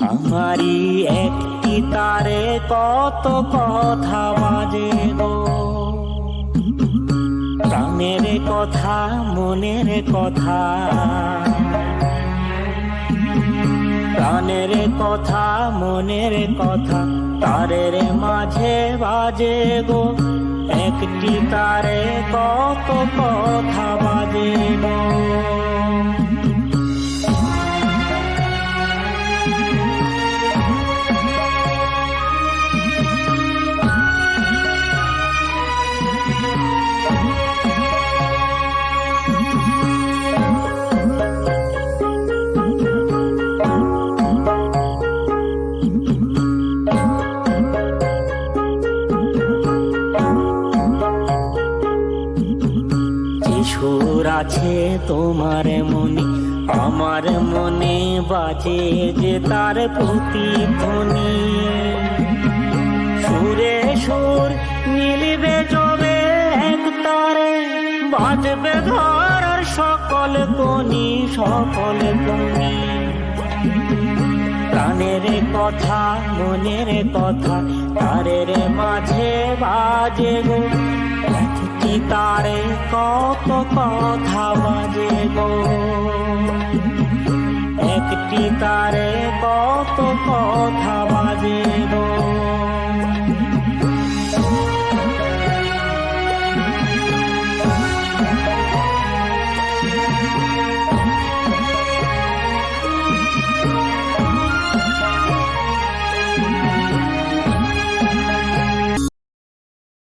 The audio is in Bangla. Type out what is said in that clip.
আমারই একটি তারে কত কথা বাজে গো। প্রাণের কথা, মনের কথা। প্রাণের কথা, মনের কথা, তারের মাঝে বাজে গো। একটি তারে কত কথা বাজে গো। সুর আছে তোমার মনে, আমার মনে বাজে যে তার প্রতিধ্বনি সুরে সুর মিলবে যবে এক তারে, বাজবে ধরার সকল কনি সকল কনি প্রাণের কথা, মনের কথা, তারের মাঝে বাজে গো। তারে কত কথা বাজে গো একটি তারে কত কথা বাজে গো